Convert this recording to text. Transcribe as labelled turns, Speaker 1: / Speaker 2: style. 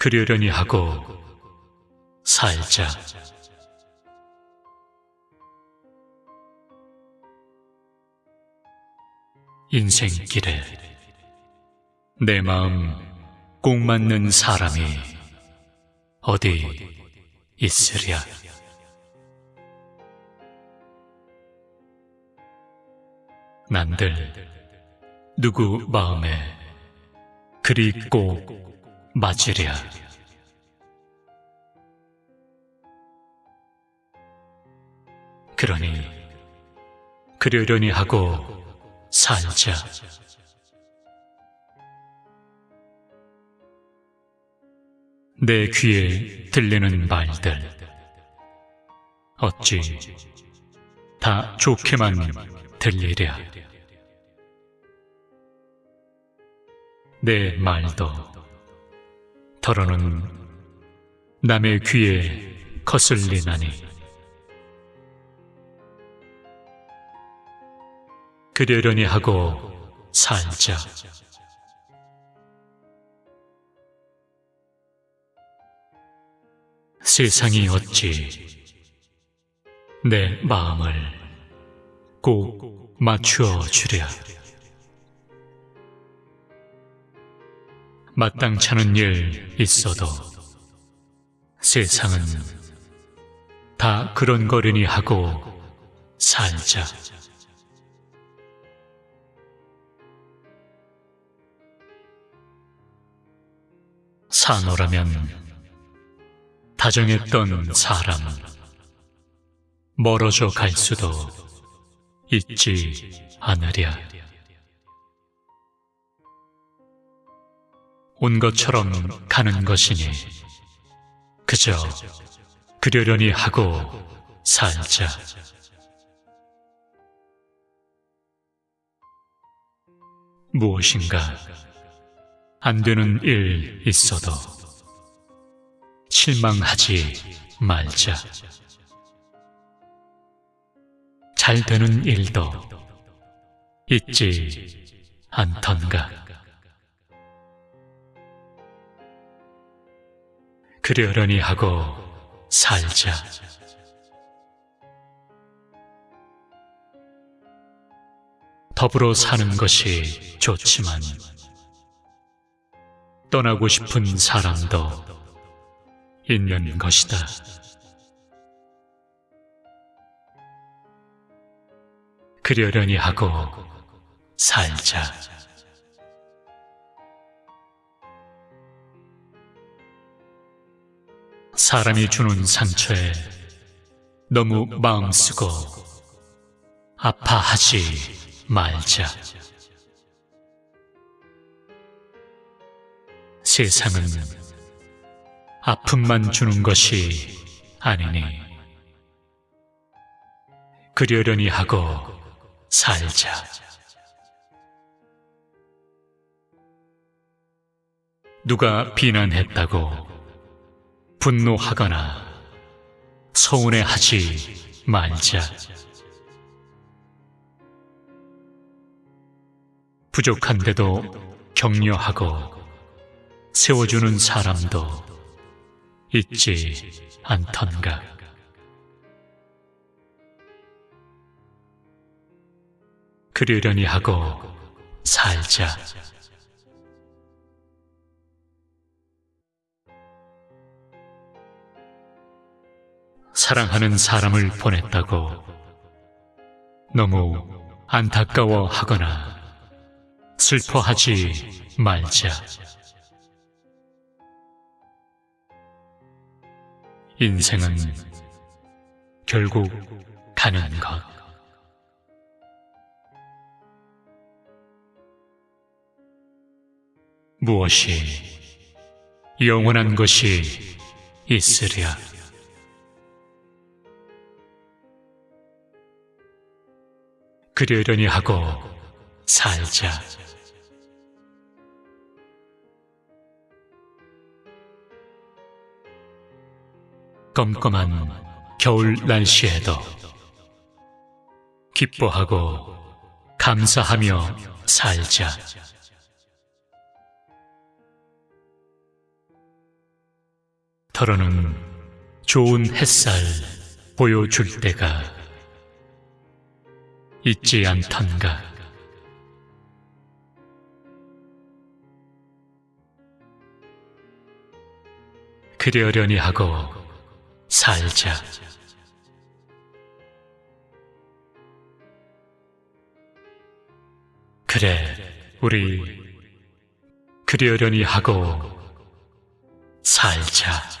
Speaker 1: 그러려니 하고 살자. 인생길에 내 마음 꼭 맞는 사람이 어디 있으랴. 난들 누구 마음에 그리 꼭 맞으랴. 그러니 그러려니 하고 살자. 내 귀에 들리는 말들 어찌 다 좋게만 들리랴. 내 말도 더러는 남의 귀에 거슬리나니 그러려니 하고 살자. 세상이 어찌 내 마음을 꼭 맞추어 주랴. 마땅찮은 일 있어도 세상은 다 그런 거려니 하고 살자. 산호라면 다정했던 사람 멀어져 갈 수도 있지 않으랴. 온 것처럼 가는 것이니 그저 그러려니 하고 살자. 무엇인가 안 되는 일 있어도 실망하지 말자. 잘 되는 일도 있지 않던가. 그러려니 하고 살자. 더불어 사는 것이 좋지만 떠나고 싶은 사람도 있는 것이다. 그러려니 하고 살자. 사람이 주는 상처에 너무 마음 쓰고 아파하지 말자. 세상은 아픔만 주는 것이 아니니 그러려니 하고 살자. 누가 비난했다고 분노하거나 서운해하지 말자. 부족한데도 격려하고 세워주는 사람도 있지 않던가. 그러려니 하고 살자. 사랑하는 사람을 보냈다고 너무 안타까워 하거나 슬퍼하지 말자. 인생은 결국 가는 것. 무엇이 영원한 것이 있으랴. 그러려니 하고 살자. 껌껌한 겨울 날씨에도 기뻐하고 감사하며 살자. 더러는 좋은 햇살 보여줄 때가 있지 않던가. 그려려니 하고 살자. 그래, 우리 그려려니 하고 살자.